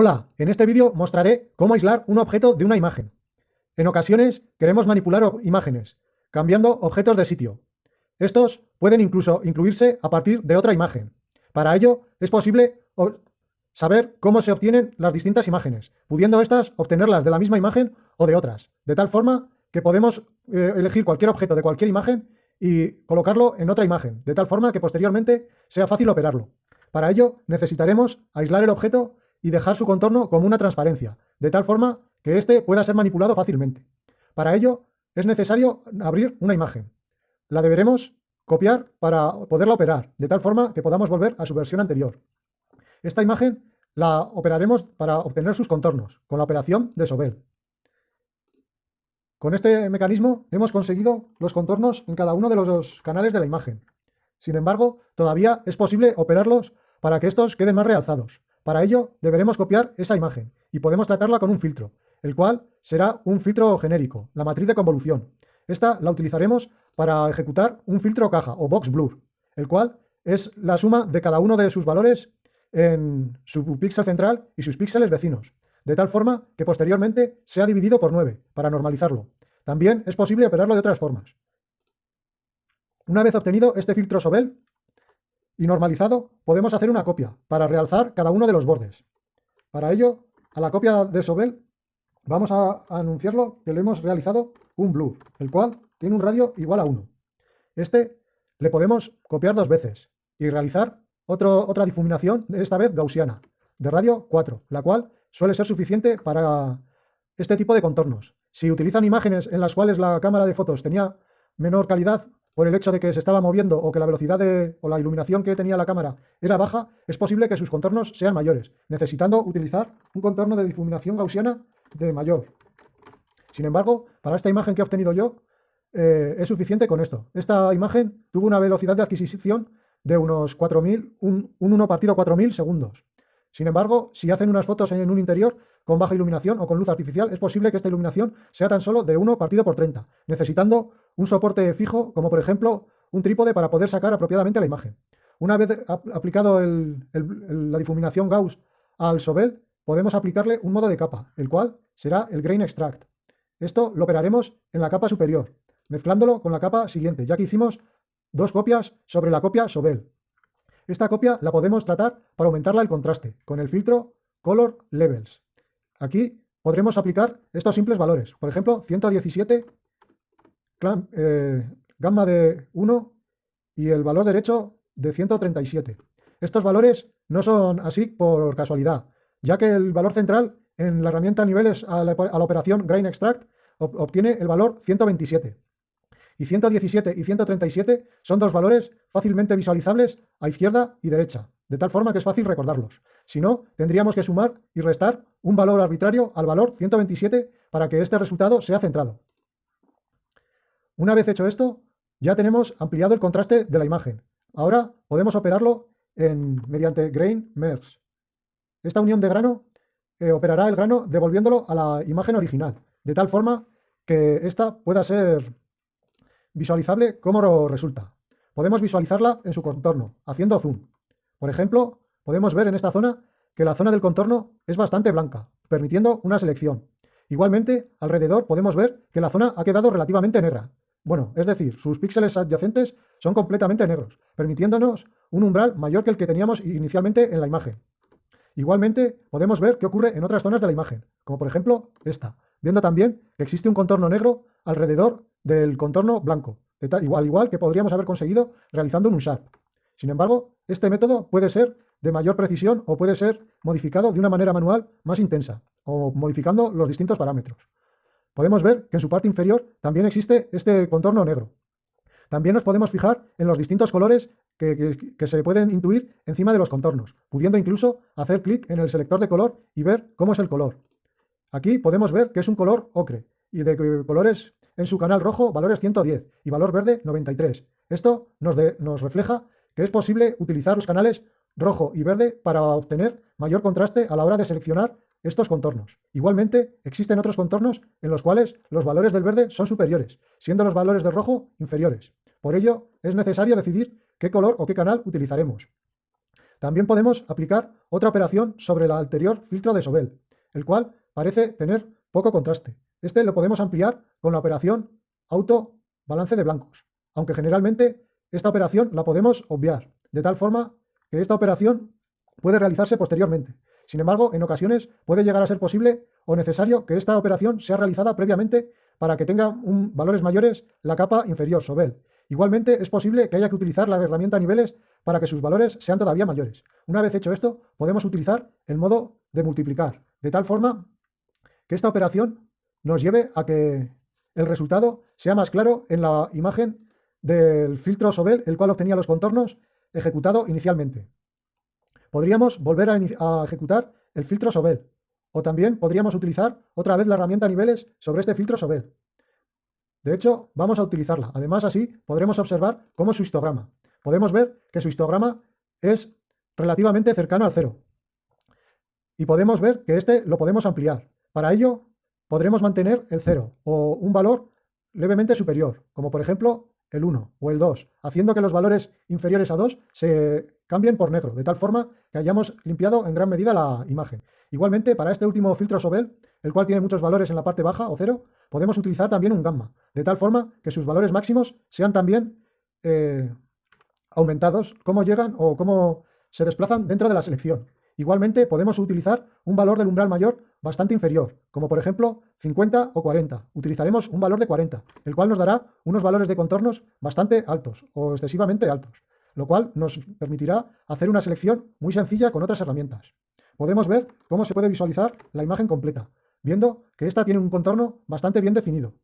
Hola, en este vídeo mostraré cómo aislar un objeto de una imagen. En ocasiones queremos manipular imágenes, cambiando objetos de sitio. Estos pueden incluso incluirse a partir de otra imagen. Para ello es posible saber cómo se obtienen las distintas imágenes, pudiendo estas obtenerlas de la misma imagen o de otras, de tal forma que podemos eh, elegir cualquier objeto de cualquier imagen y colocarlo en otra imagen, de tal forma que posteriormente sea fácil operarlo. Para ello necesitaremos aislar el objeto y dejar su contorno como una transparencia, de tal forma que éste pueda ser manipulado fácilmente. Para ello es necesario abrir una imagen. La deberemos copiar para poderla operar, de tal forma que podamos volver a su versión anterior. Esta imagen la operaremos para obtener sus contornos, con la operación de Sobel. Con este mecanismo hemos conseguido los contornos en cada uno de los canales de la imagen. Sin embargo, todavía es posible operarlos para que estos queden más realzados. Para ello, deberemos copiar esa imagen y podemos tratarla con un filtro, el cual será un filtro genérico, la matriz de convolución. Esta la utilizaremos para ejecutar un filtro caja o box blur, el cual es la suma de cada uno de sus valores en su píxel central y sus píxeles vecinos, de tal forma que posteriormente sea dividido por 9 para normalizarlo. También es posible operarlo de otras formas. Una vez obtenido este filtro Sobel, y normalizado, podemos hacer una copia para realzar cada uno de los bordes. Para ello, a la copia de Sobel vamos a anunciarlo que le hemos realizado un blur, el cual tiene un radio igual a 1. Este le podemos copiar dos veces y realizar otra difuminación, esta vez gaussiana, de radio 4, la cual suele ser suficiente para este tipo de contornos. Si utilizan imágenes en las cuales la cámara de fotos tenía menor calidad por el hecho de que se estaba moviendo o que la velocidad o la iluminación que tenía la cámara era baja, es posible que sus contornos sean mayores, necesitando utilizar un contorno de difuminación gaussiana de mayor. Sin embargo, para esta imagen que he obtenido yo, eh, es suficiente con esto. Esta imagen tuvo una velocidad de adquisición de unos 4.000, un, un 1 partido 4.000 segundos. Sin embargo, si hacen unas fotos en un interior con baja iluminación o con luz artificial, es posible que esta iluminación sea tan solo de 1 partido por 30, necesitando un soporte fijo, como por ejemplo un trípode para poder sacar apropiadamente la imagen. Una vez aplicado la difuminación Gauss al Sobel, podemos aplicarle un modo de capa, el cual será el Grain Extract. Esto lo operaremos en la capa superior, mezclándolo con la capa siguiente, ya que hicimos dos copias sobre la copia Sobel. Esta copia la podemos tratar para aumentarla el contraste, con el filtro Color Levels. Aquí podremos aplicar estos simples valores, por ejemplo, 117 eh, gamma de 1 y el valor derecho de 137. Estos valores no son así por casualidad, ya que el valor central en la herramienta niveles a la, a la operación Grain Extract obtiene el valor 127. Y 117 y 137 son dos valores fácilmente visualizables a izquierda y derecha, de tal forma que es fácil recordarlos. Si no, tendríamos que sumar y restar un valor arbitrario al valor 127 para que este resultado sea centrado. Una vez hecho esto, ya tenemos ampliado el contraste de la imagen. Ahora podemos operarlo mediante Grain Merge. Esta unión de grano eh, operará el grano devolviéndolo a la imagen original, de tal forma que ésta pueda ser visualizable como resulta. Podemos visualizarla en su contorno, haciendo zoom. Por ejemplo, podemos ver en esta zona que la zona del contorno es bastante blanca, permitiendo una selección. Igualmente, alrededor podemos ver que la zona ha quedado relativamente negra, bueno, es decir, sus píxeles adyacentes son completamente negros, permitiéndonos un umbral mayor que el que teníamos inicialmente en la imagen. Igualmente, podemos ver qué ocurre en otras zonas de la imagen, como por ejemplo esta, viendo también que existe un contorno negro alrededor del contorno blanco, igual, igual que podríamos haber conseguido realizando un Sharp. Sin embargo, este método puede ser de mayor precisión o puede ser modificado de una manera manual más intensa, o modificando los distintos parámetros podemos ver que en su parte inferior también existe este contorno negro. También nos podemos fijar en los distintos colores que, se pueden intuir encima de los contornos, pudiendo incluso hacer clic en el selector de color y ver cómo es el color. Aquí podemos ver que es un color ocre y de colores en su canal rojo valores 110 y valor verde 93. Esto nos, nos refleja que es posible utilizar los canales rojo y verde para obtener mayor contraste a la hora de seleccionar estos contornos. Igualmente, existen otros contornos en los cuales los valores del verde son superiores, siendo los valores del rojo inferiores. Por ello, es necesario decidir qué color o qué canal utilizaremos. También podemos aplicar otra operación sobre el anterior filtro de Sobel, el cual parece tener poco contraste. Este lo podemos ampliar con la operación auto balance de blancos, aunque generalmente esta operación la podemos obviar, de tal forma que esta operación puede realizarse posteriormente. Sin embargo, en ocasiones puede llegar a ser posible o necesario que esta operación sea realizada previamente para que tenga un, valores mayores la capa inferior, Sobel. Igualmente, es posible que haya que utilizar la herramienta niveles para que sus valores sean todavía mayores. Una vez hecho esto, podemos utilizar el modo de multiplicar, de tal forma que esta operación nos lleve a que el resultado sea más claro en la imagen del filtro Sobel, el cual obtenía los contornos ejecutado inicialmente. Podríamos volver a, ejecutar el filtro Sobel, o también podríamos utilizar otra vez la herramienta niveles sobre este filtro Sobel. De hecho, vamos a utilizarla. Además, así podremos observar cómo es su histograma. Podemos ver que su histograma es relativamente cercano al cero. Y podemos ver que este lo podemos ampliar. Para ello, podremos mantener el cero o un valor levemente superior, como por ejemplo el 1 o el 2, haciendo que los valores inferiores a 2 se cambien por negro, de tal forma que hayamos limpiado en gran medida la imagen. Igualmente, para este último filtro Sobel, el cual tiene muchos valores en la parte baja o cero, podemos utilizar también un gamma, de tal forma que sus valores máximos sean también eh, aumentados, cómo llegan o cómo se desplazan dentro de la selección. Igualmente, podemos utilizar un valor del umbral mayor bastante inferior, como por ejemplo 50 o 40. Utilizaremos un valor de 40, el cual nos dará unos valores de contornos bastante altos o excesivamente altos, lo cual nos permitirá hacer una selección muy sencilla con otras herramientas. Podemos ver cómo se puede visualizar la imagen completa, viendo que esta tiene un contorno bastante bien definido.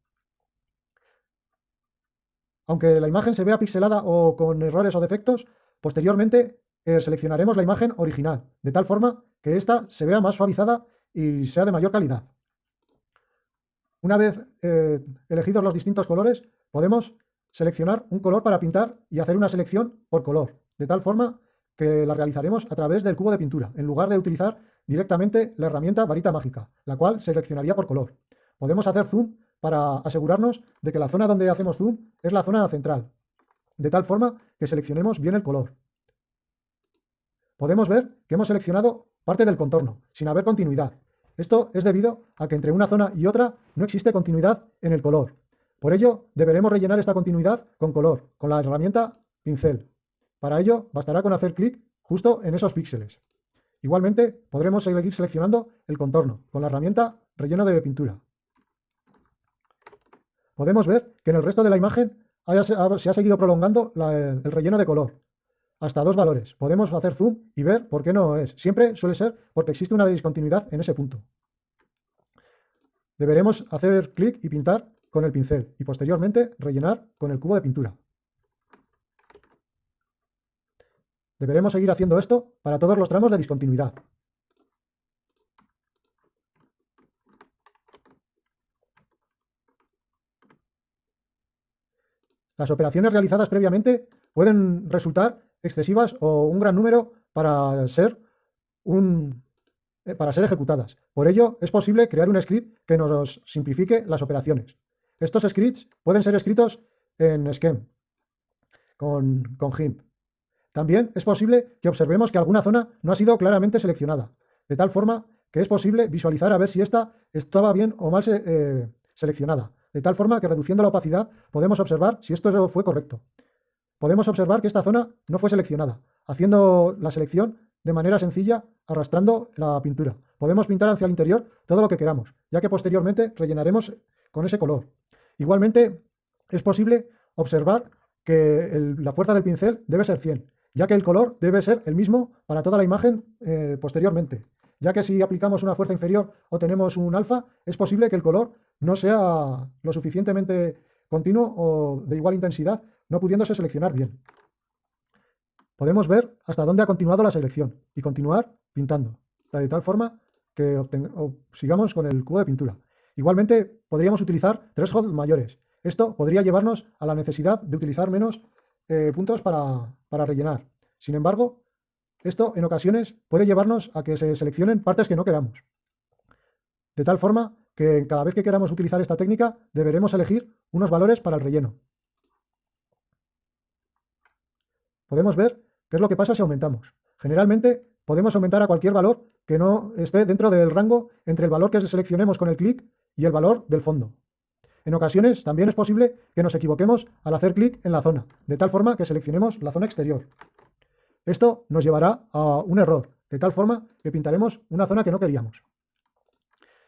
Aunque la imagen se vea pixelada o con errores o defectos, posteriormente eh, seleccionaremos la imagen original, de tal forma que ésta se vea más suavizada y sea de mayor calidad. Una vez eh, elegidos los distintos colores, podemos seleccionar un color para pintar y hacer una selección por color, de tal forma que la realizaremos a través del cubo de pintura, en lugar de utilizar directamente la herramienta varita mágica, la cual seleccionaría por color. Podemos hacer zoom para asegurarnos de que la zona donde hacemos zoom es la zona central, de tal forma que seleccionemos bien el color podemos ver que hemos seleccionado parte del contorno, sin haber continuidad. Esto es debido a que entre una zona y otra no existe continuidad en el color. Por ello, deberemos rellenar esta continuidad con color, con la herramienta pincel. Para ello, bastará con hacer clic justo en esos píxeles. Igualmente, podremos seguir seleccionando el contorno con la herramienta relleno de pintura. Podemos ver que en el resto de la imagen se ha seguido prolongando el relleno de color, hasta dos valores. Podemos hacer zoom y ver por qué no es. Siempre suele ser porque existe una discontinuidad en ese punto. Deberemos hacer clic y pintar con el pincel y posteriormente rellenar con el cubo de pintura. Deberemos seguir haciendo esto para todos los tramos de discontinuidad. Las operaciones realizadas previamente pueden resultar excesivas o un gran número para ser, un, eh, para ser ejecutadas. Por ello, es posible crear un script que nos simplifique las operaciones. Estos scripts pueden ser escritos en Scheme, con, con GIMP. También es posible que observemos que alguna zona no ha sido claramente seleccionada, de tal forma que es posible visualizar a ver si esta estaba bien o mal eh, seleccionada, de tal forma que reduciendo la opacidad podemos observar si esto fue correcto podemos observar que esta zona no fue seleccionada, haciendo la selección de manera sencilla arrastrando la pintura. Podemos pintar hacia el interior todo lo que queramos, ya que posteriormente rellenaremos con ese color. Igualmente, es posible observar que la fuerza del pincel debe ser 100, ya que el color debe ser el mismo para toda la imagen eh, posteriormente, ya que si aplicamos una fuerza inferior o tenemos un alfa, es posible que el color no sea lo suficientemente continuo o de igual intensidad no pudiéndose seleccionar bien. Podemos ver hasta dónde ha continuado la selección y continuar pintando, de tal forma que sigamos con el cubo de pintura. Igualmente, podríamos utilizar tres holes mayores. Esto podría llevarnos a la necesidad de utilizar menos eh, puntos para, para rellenar. Sin embargo, esto en ocasiones puede llevarnos a que se seleccionen partes que no queramos. De tal forma que cada vez que queramos utilizar esta técnica deberemos elegir unos valores para el relleno. Podemos ver qué es lo que pasa si aumentamos. Generalmente podemos aumentar a cualquier valor que no esté dentro del rango entre el valor que seleccionemos con el clic y el valor del fondo. En ocasiones también es posible que nos equivoquemos al hacer clic en la zona, de tal forma que seleccionemos la zona exterior. Esto nos llevará a un error, de tal forma que pintaremos una zona que no queríamos.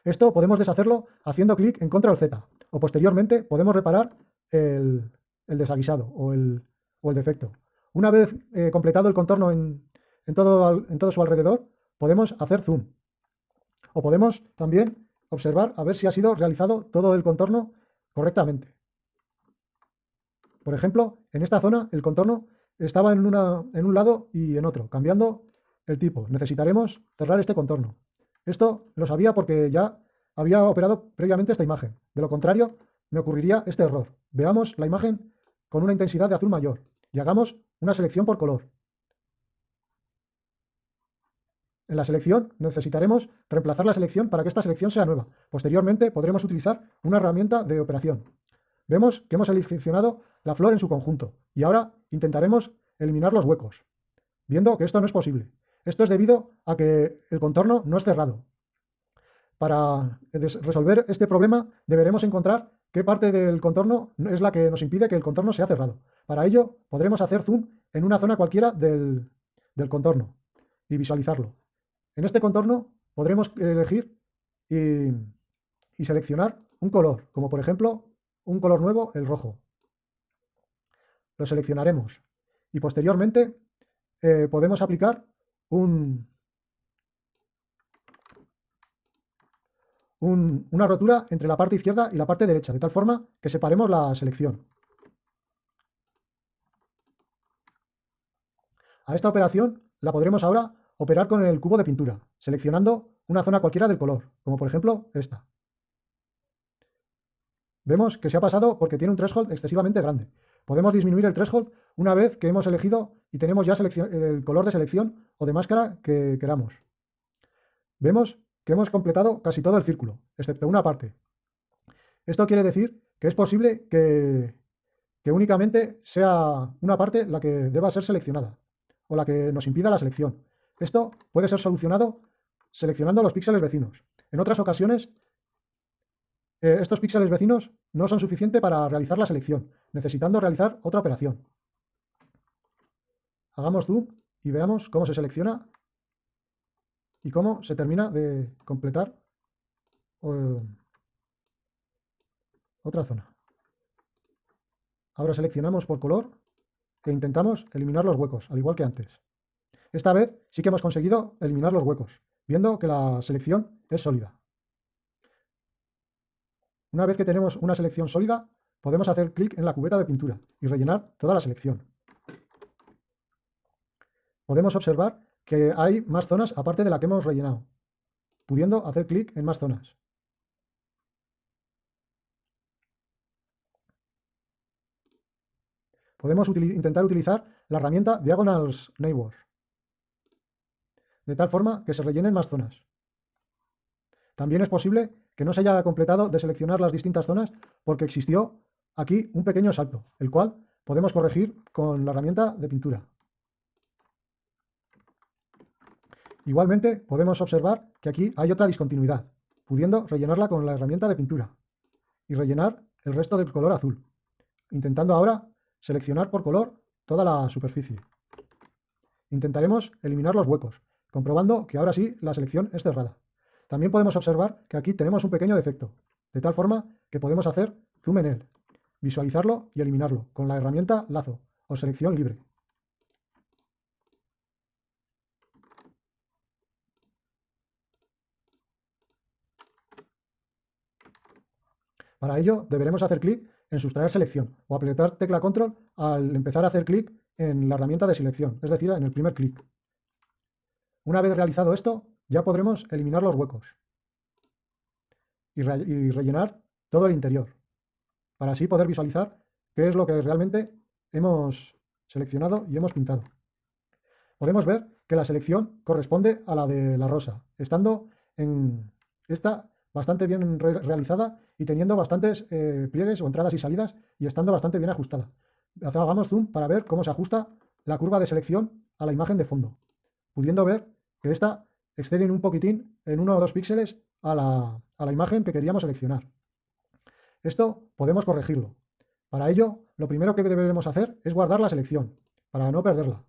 Esto podemos deshacerlo haciendo clic en Control Z, o posteriormente podemos reparar el, desaguisado o el, defecto. Una vez eh, completado el contorno en, todo, su alrededor, podemos hacer zoom. O podemos también observar a ver si ha sido realizado todo el contorno correctamente. Por ejemplo, en esta zona el contorno estaba en un lado y en otro, cambiando el tipo. Necesitaremos cerrar este contorno. Esto lo sabía porque ya había operado previamente esta imagen. De lo contrario, me ocurriría este error. Veamos la imagen con una intensidad de azul mayor y hagamos una selección por color. En la selección necesitaremos reemplazar la selección para que esta selección sea nueva. Posteriormente podremos utilizar una herramienta de operación. Vemos que hemos seleccionado la flor en su conjunto y ahora intentaremos eliminar los huecos, viendo que esto no es posible. Esto es debido a que el contorno no es cerrado. Para resolver este problema deberemos encontrar qué parte del contorno es la que nos impide que el contorno sea cerrado. Para ello podremos hacer zoom en una zona cualquiera del, contorno y visualizarlo. En este contorno podremos elegir y, seleccionar un color, como por ejemplo un color nuevo, el rojo. Lo seleccionaremos y posteriormente eh, podemos aplicar un, una rotura entre la parte izquierda y la parte derecha, de tal forma que separemos la selección. A esta operación la podremos ahora operar con el cubo de pintura, seleccionando una zona cualquiera del color, como por ejemplo esta. Vemos que se ha pasado porque tiene un threshold excesivamente grande. Podemos disminuir el threshold una vez que hemos elegido y tenemos ya el color de selección o de máscara que queramos. Vemos que hemos completado casi todo el círculo, excepto una parte. Esto quiere decir que es posible que, únicamente sea una parte la que deba ser seleccionada, o la que nos impida la selección. Esto puede ser solucionado seleccionando los píxeles vecinos. En otras ocasiones, eh, estos píxeles vecinos no son suficientes para realizar la selección, necesitando realizar otra operación. Hagamos zoom y veamos cómo se selecciona y cómo se termina de completar eh, otra zona. Ahora seleccionamos por color e intentamos eliminar los huecos, al igual que antes. Esta vez sí que hemos conseguido eliminar los huecos, viendo que la selección es sólida. Una vez que tenemos una selección sólida, podemos hacer clic en la cubeta de pintura y rellenar toda la selección. Podemos observar que hay más zonas aparte de la que hemos rellenado, pudiendo hacer clic en más zonas. Podemos intentar utilizar la herramienta Diagonals Neighbors, de tal forma que se rellenen más zonas. También es posible que no se haya completado de seleccionar las distintas zonas porque existió aquí un pequeño salto, el cual podemos corregir con la herramienta de pintura. Igualmente podemos observar que aquí hay otra discontinuidad, pudiendo rellenarla con la herramienta de pintura y rellenar el resto del color azul, intentando ahora seleccionar por color toda la superficie. Intentaremos eliminar los huecos, comprobando que ahora sí la selección es cerrada. También podemos observar que aquí tenemos un pequeño defecto, de tal forma que podemos hacer zoom en él, visualizarlo y eliminarlo con la herramienta lazo o selección libre. Para ello deberemos hacer clic en sustraer selección o apretar tecla control al empezar a hacer clic en la herramienta de selección, es decir, en el primer clic. Una vez realizado esto, ya podremos eliminar los huecos y, rellenar todo el interior, para así poder visualizar qué es lo que realmente hemos seleccionado y hemos pintado. Podemos ver que la selección corresponde a la de la rosa, estando en esta bastante bien realizada y teniendo bastantes eh, pliegues o entradas y salidas y estando bastante bien ajustada. Hagamos zoom para ver cómo se ajusta la curva de selección a la imagen de fondo. pudiendo ver que esta excede un poquitín en uno o dos píxeles a la, a la imagen que queríamos seleccionar. Esto podemos corregirlo. Para ello, lo primero que debemos hacer es guardar la selección, para no perderla.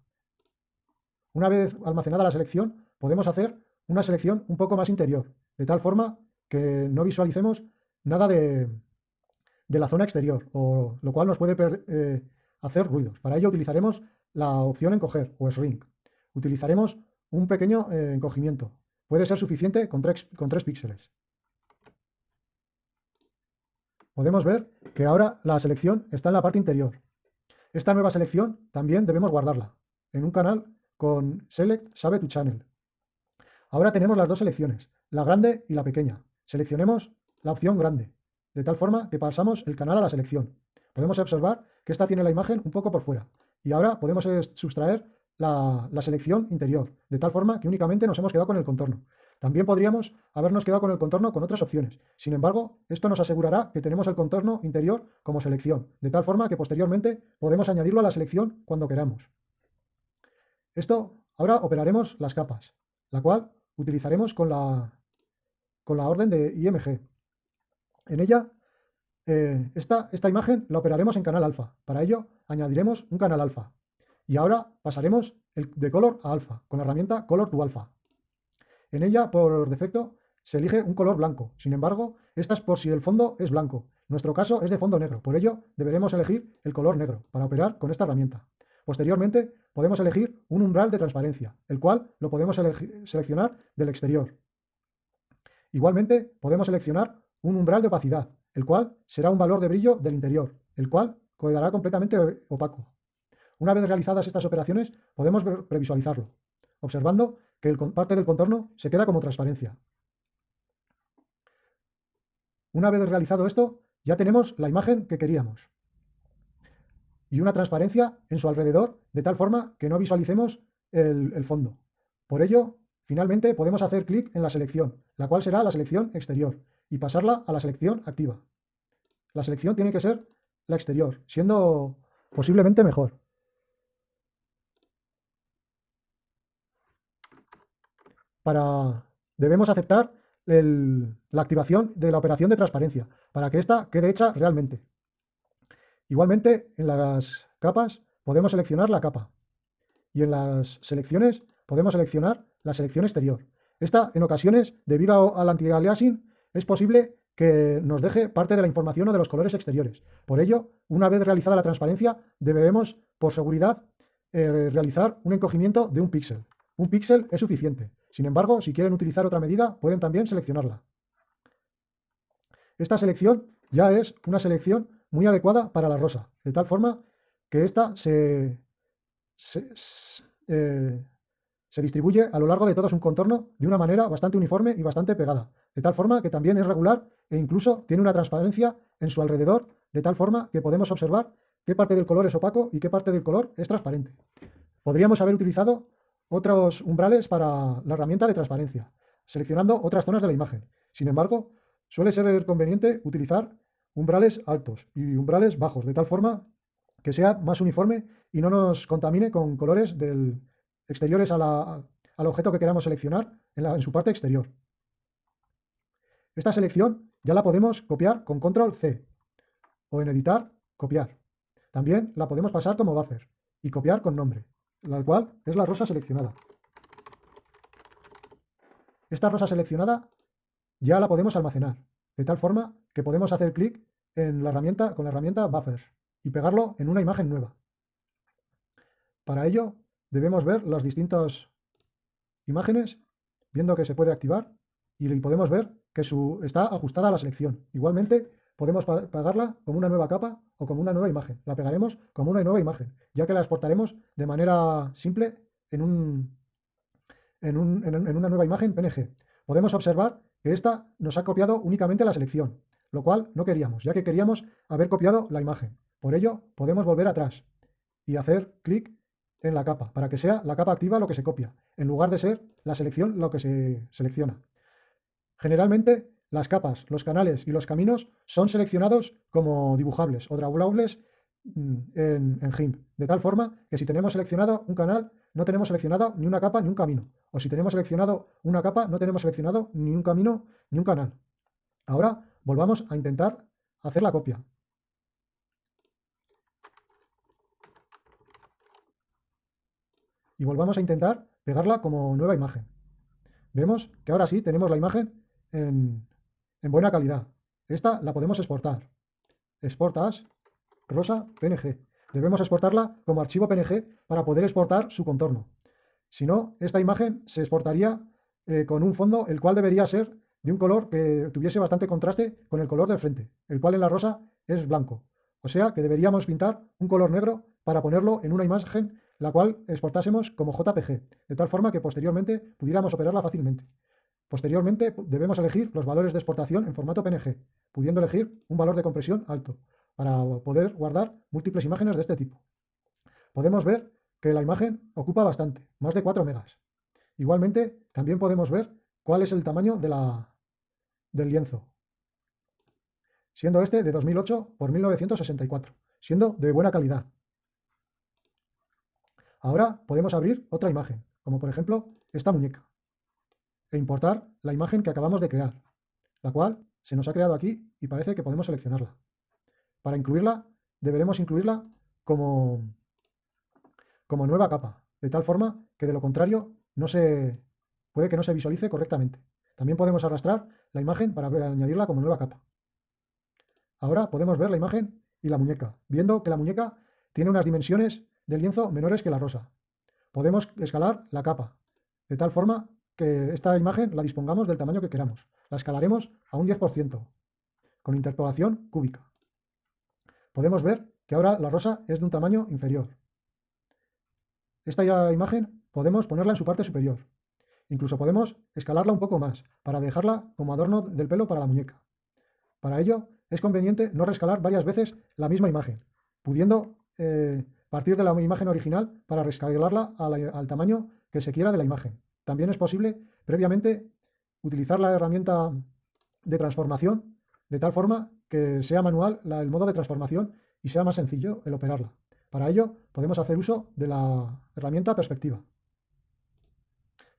Una vez almacenada la selección, podemos hacer una selección un poco más interior, de tal forma que no visualicemos nada de, la zona exterior, o, lo cual nos puede eh, hacer ruidos. Para ello utilizaremos la opción encoger o shrink. Utilizaremos un pequeño eh, encogimiento. Puede ser suficiente con con 3 píxeles. Podemos ver que ahora la selección está en la parte interior. Esta nueva selección también debemos guardarla en un canal con Select Save to Channel. Ahora tenemos las dos selecciones, la grande y la pequeña. Seleccionemos la opción grande, de tal forma que pasamos el canal a la selección. Podemos observar que esta tiene la imagen un poco por fuera. Y ahora podemos sustraer la, la selección interior, de tal forma que únicamente nos hemos quedado con el contorno. También podríamos habernos quedado con el contorno con otras opciones. Sin embargo, esto nos asegurará que tenemos el contorno interior como selección, de tal forma que posteriormente podemos añadirlo a la selección cuando queramos. Esto, ahora operaremos las capas, la cual utilizaremos con la, con la orden de IMG. En ella, eh, esta, esta imagen la operaremos en canal alfa. Para ello, añadiremos un canal alfa. Y ahora pasaremos el, de color a alfa, con la herramienta Color to Alpha. En ella, por defecto, se elige un color blanco. Sin embargo, esta es por si el fondo es blanco. Nuestro caso es de fondo negro. Por ello, deberemos elegir el color negro para operar con esta herramienta. Posteriormente, podemos elegir un umbral de transparencia, el cual lo podemos seleccionar del exterior. Igualmente, podemos seleccionar un umbral de opacidad, el cual será un valor de brillo del interior, el cual quedará completamente opaco. Una vez realizadas estas operaciones, podemos previsualizarlo, observando que parte del contorno se queda como transparencia. Una vez realizado esto, ya tenemos la imagen que queríamos. Y una transparencia en su alrededor, de tal forma que no visualicemos el fondo. Por ello, finalmente podemos hacer clic en la selección, la cual será la selección exterior, y pasarla a la selección activa. La selección tiene que ser la exterior, siendo posiblemente mejor. para, debemos aceptar la activación de la operación de transparencia para que ésta quede hecha realmente. Igualmente, en las capas podemos seleccionar la capa y en las selecciones podemos seleccionar la selección exterior. Esta, en ocasiones, debido al anti-aliasing, es posible que nos deje parte de la información o de los colores exteriores. Por ello, una vez realizada la transparencia, deberemos, por seguridad, eh, realizar un encogimiento de un píxel. Un píxel es suficiente. Sin embargo, si quieren utilizar otra medida, pueden también seleccionarla. Esta selección ya es una selección muy adecuada para la rosa, de tal forma que esta se, se, eh, distribuye a lo largo de todo su contorno de una manera bastante uniforme y bastante pegada, de tal forma que también es regular e incluso tiene una transparencia en su alrededor, de tal forma que podemos observar qué parte del color es opaco y qué parte del color es transparente. Podríamos haber utilizado otros umbrales para la herramienta de transparencia, seleccionando otras zonas de la imagen. Sin embargo, suele ser conveniente utilizar umbrales altos y umbrales bajos, de tal forma que sea más uniforme y no nos contamine con colores del exteriores al objeto que queramos seleccionar en, en su parte exterior. Esta selección ya la podemos copiar con control C o en editar, copiar. También la podemos pasar como buffer y copiar con nombre la cual es la rosa seleccionada. Esta rosa seleccionada ya la podemos almacenar, de tal forma que podemos hacer clic en la herramienta, con la herramienta Buffer y pegarlo en una imagen nueva. Para ello debemos ver las distintas imágenes, viendo que se puede activar y podemos ver que su, está ajustada a la selección. Igualmente podemos pegarla como una nueva capa o como una nueva imagen. La pegaremos como una nueva imagen, ya que la exportaremos de manera simple en, un, en, una nueva imagen PNG. Podemos observar que esta nos ha copiado únicamente la selección, lo cual no queríamos, ya que queríamos haber copiado la imagen. Por ello, podemos volver atrás y hacer clic en la capa, para que sea la capa activa lo que se copia, en lugar de ser la selección lo que se selecciona. Generalmente las capas, los canales y los caminos son seleccionados como dibujables o dragables mm, en, en GIMP, de tal forma que si tenemos seleccionado un canal, no tenemos seleccionado ni una capa ni un camino. O si tenemos seleccionado una capa, no tenemos seleccionado ni un camino ni un canal. Ahora volvamos a intentar hacer la copia. Y volvamos a intentar pegarla como nueva imagen. Vemos que ahora sí tenemos la imagen en, buena calidad. Esta la podemos exportar. Exportas rosa PNG. Debemos exportarla como archivo PNG para poder exportar su contorno. Si no, esta imagen se exportaría eh, con un fondo el cual debería ser de un color que tuviese bastante contraste con el color del frente, el cual en la rosa es blanco. O sea que deberíamos pintar un color negro para ponerlo en una imagen la cual exportásemos como JPG, de tal forma que posteriormente pudiéramos operarla fácilmente. Posteriormente debemos elegir los valores de exportación en formato PNG, pudiendo elegir un valor de compresión alto, para poder guardar múltiples imágenes de este tipo. Podemos ver que la imagen ocupa bastante, más de 4 megas. Igualmente, también podemos ver cuál es el tamaño de la, del lienzo, siendo este de 2008 por 1964, siendo de buena calidad. Ahora podemos abrir otra imagen, como por ejemplo esta muñeca, e importar la imagen que acabamos de crear, la cual se nos ha creado aquí y parece que podemos seleccionarla. Para incluirla, deberemos incluirla como, como nueva capa, de tal forma que de lo contrario no se, puede que no se visualice correctamente. También podemos arrastrar la imagen para añadirla como nueva capa. Ahora podemos ver la imagen y la muñeca, viendo que la muñeca tiene unas dimensiones del lienzo menores que la rosa. Podemos escalar la capa, de tal forma que esta imagen la dispongamos del tamaño que queramos. La escalaremos a un 10%, con interpolación cúbica. Podemos ver que ahora la rosa es de un tamaño inferior. Esta imagen podemos ponerla en su parte superior. Incluso podemos escalarla un poco más, para dejarla como adorno del pelo para la muñeca. Para ello, es conveniente no rescalar varias veces la misma imagen, pudiendo eh, partir de la imagen original para rescalarla al, tamaño que se quiera de la imagen. También es posible, previamente, utilizar la herramienta de transformación de tal forma que sea manual el modo de transformación y sea más sencillo el operarla. Para ello, podemos hacer uso de la herramienta perspectiva.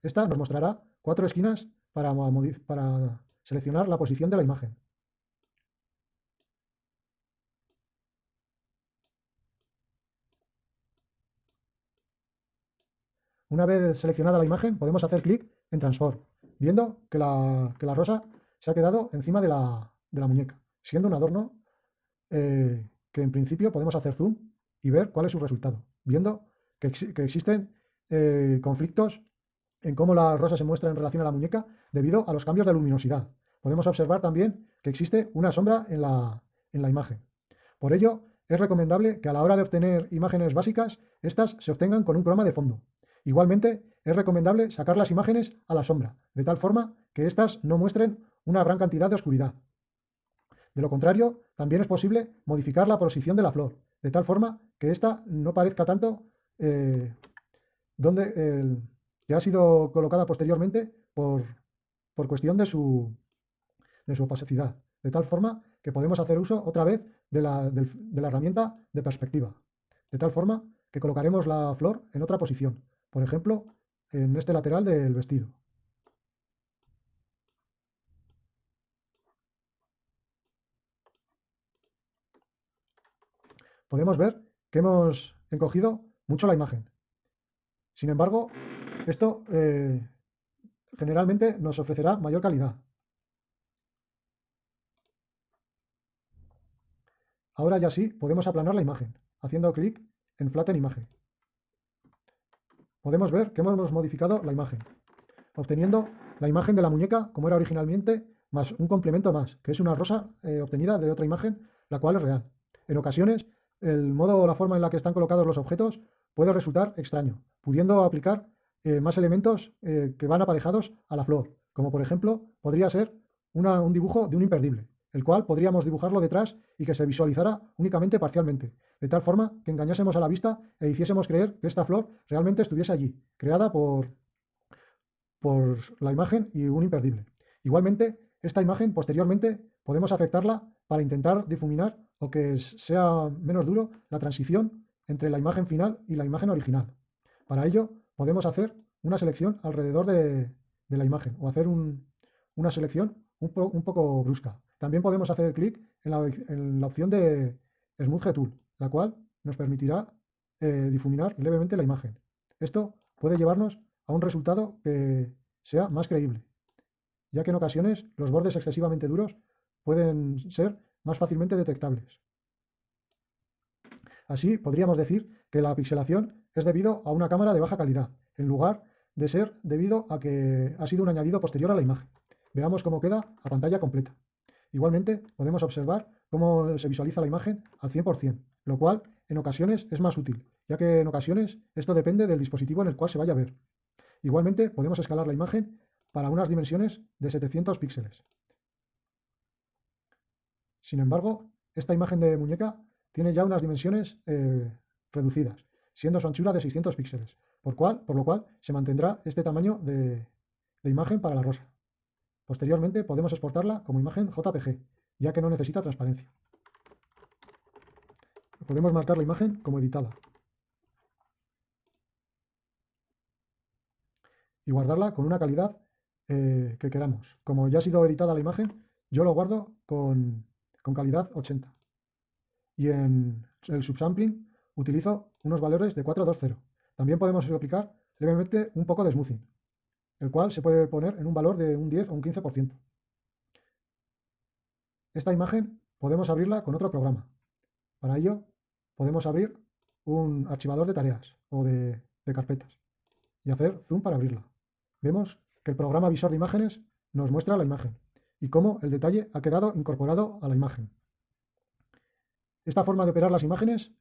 Esta nos mostrará cuatro esquinas para, para seleccionar la posición de la imagen. Una vez seleccionada la imagen, podemos hacer clic en Transform, viendo que la, rosa se ha quedado encima de la, muñeca, siendo un adorno eh, que en principio podemos hacer zoom y ver cuál es su resultado, viendo que, existen eh, conflictos en cómo la rosa se muestra en relación a la muñeca debido a los cambios de luminosidad. Podemos observar también que existe una sombra en la, en la imagen. Por ello, es recomendable que a la hora de obtener imágenes básicas, estas se obtengan con un croma de fondo. Igualmente, es recomendable sacar las imágenes a la sombra, de tal forma que éstas no muestren una gran cantidad de oscuridad. De lo contrario, también es posible modificar la posición de la flor, de tal forma que ésta no parezca tanto eh, donde que ha sido colocada posteriormente por, cuestión de su, opacidad, de tal forma que podemos hacer uso otra vez de la herramienta de perspectiva, de tal forma que colocaremos la flor en otra posición, por ejemplo, en este lateral del vestido. Podemos ver que hemos encogido mucho la imagen. Sin embargo, esto eh, generalmente nos ofrecerá mayor calidad. Ahora ya sí podemos aplanar la imagen, haciendo clic en Flatten Imagen. Podemos ver que hemos modificado la imagen, obteniendo la imagen de la muñeca como era originalmente, más un complemento más, que es una rosa eh, obtenida de otra imagen, la cual es real. En ocasiones, el modo o la forma en la que están colocados los objetos puede resultar extraño, pudiendo aplicar eh, más elementos eh, que van aparejados a la flor, como por ejemplo podría ser un dibujo de un imperdible, el cual podríamos dibujarlo detrás y que se visualizara únicamente parcialmente, de tal forma que engañásemos a la vista e hiciésemos creer que esta flor realmente estuviese allí, creada por, por la imagen y un imperdible. Igualmente, esta imagen posteriormente podemos afectarla para intentar difuminar o que sea menos duro la transición entre la imagen final y la imagen original. Para ello podemos hacer una selección alrededor de, la imagen o hacer una selección un, poco brusca. También podemos hacer clic en la, opción de Smooth Tool, la cual nos permitirá eh, difuminar levemente la imagen. Esto puede llevarnos a un resultado que sea más creíble, ya que en ocasiones los bordes excesivamente duros pueden ser más fácilmente detectables. Así podríamos decir que la pixelación es debido a una cámara de baja calidad, en lugar de ser debido a que ha sido un añadido posterior a la imagen. Veamos cómo queda a pantalla completa. Igualmente podemos observar cómo se visualiza la imagen al 100%, lo cual en ocasiones es más útil, ya que en ocasiones esto depende del dispositivo en el cual se vaya a ver. Igualmente podemos escalar la imagen para unas dimensiones de 700 píxeles. Sin embargo, esta imagen de muñeca tiene ya unas dimensiones eh, reducidas, siendo su anchura de 600 píxeles, por, cual, por lo cual se mantendrá este tamaño de, de imagen para la rosa. Posteriormente podemos exportarla como imagen JPG, ya que no necesita transparencia. Podemos marcar la imagen como editada. Y guardarla con una calidad eh, que queramos. Como ya ha sido editada la imagen, yo lo guardo con, calidad 80. Y en el subsampling utilizo unos valores de 420. También podemos aplicar levemente un poco de smoothing, el cual se puede poner en un valor de un 10 o un 15%. Esta imagen podemos abrirla con otro programa. Para ello podemos abrir un archivador de tareas o de carpetas y hacer zoom para abrirla. Vemos el programa visor de imágenes nos muestra la imagen y cómo el detalle ha quedado incorporado a la imagen. Esta forma de operar las imágenes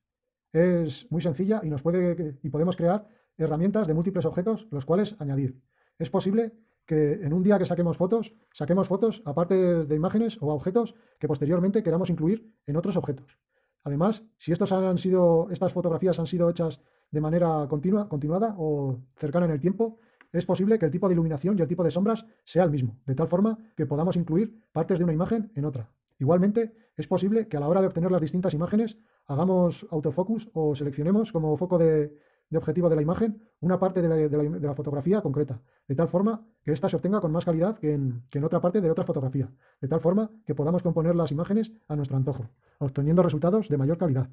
es muy sencilla y, nos puede, y podemos crear herramientas de múltiples objetos los cuales añadir. Es posible que en un día que saquemos fotos, saquemos fotos aparte de imágenes o objetos que posteriormente queramos incluir en otros objetos. Además, si estos han sido, estas fotografías han sido hechas de manera continua, continuada o cercana en el tiempo, es posible que el tipo de iluminación y el tipo de sombras sea el mismo, de tal forma que podamos incluir partes de una imagen en otra. Igualmente, es posible que a la hora de obtener las distintas imágenes hagamos autofocus o seleccionemos como foco de, objetivo de la imagen una parte de la, fotografía concreta, de tal forma que ésta se obtenga con más calidad que en, que en otra parte de otra fotografía, de tal forma que podamos componer las imágenes a nuestro antojo, obteniendo resultados de mayor calidad.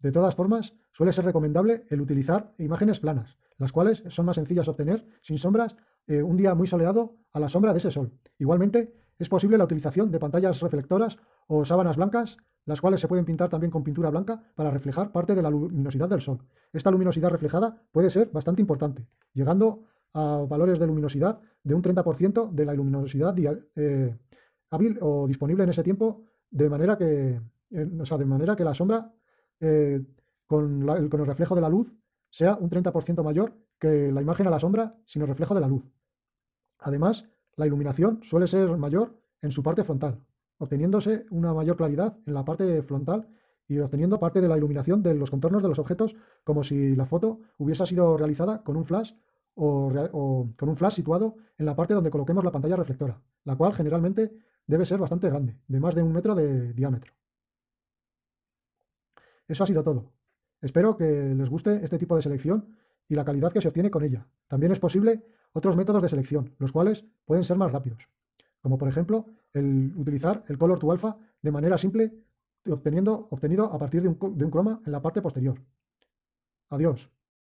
De todas formas, suele ser recomendable el utilizar imágenes planas, las cuales son más sencillas de obtener sin sombras eh, un día muy soleado a la sombra de ese sol. Igualmente, es posible la utilización de pantallas reflectoras o sábanas blancas, las cuales se pueden pintar también con pintura blanca para reflejar parte de la luminosidad del sol. Esta luminosidad reflejada puede ser bastante importante, llegando a valores de luminosidad de un 30% de la luminosidad eh, hábil o disponible en ese tiempo, de manera que, de manera que la sombra eh, con, con el reflejo de la luz sea un 30% mayor que la imagen a la sombra sin el reflejo de la luz. Además, la iluminación suele ser mayor en su parte frontal, obteniéndose una mayor claridad en la parte frontal y obteniendo parte de la iluminación de los contornos de los objetos como si la foto hubiese sido realizada con un flash o, con un flash situado en la parte donde coloquemos la pantalla reflectora, la cual generalmente debe ser bastante grande, de más de un metro de diámetro. Eso ha sido todo. Espero que les guste este tipo de selección y la calidad que se obtiene con ella. También es posible otros métodos de selección, los cuales pueden ser más rápidos, como por ejemplo el utilizar el color to alpha de manera simple obteniendo, obtenido a partir de un, de un croma en la parte posterior. Adiós.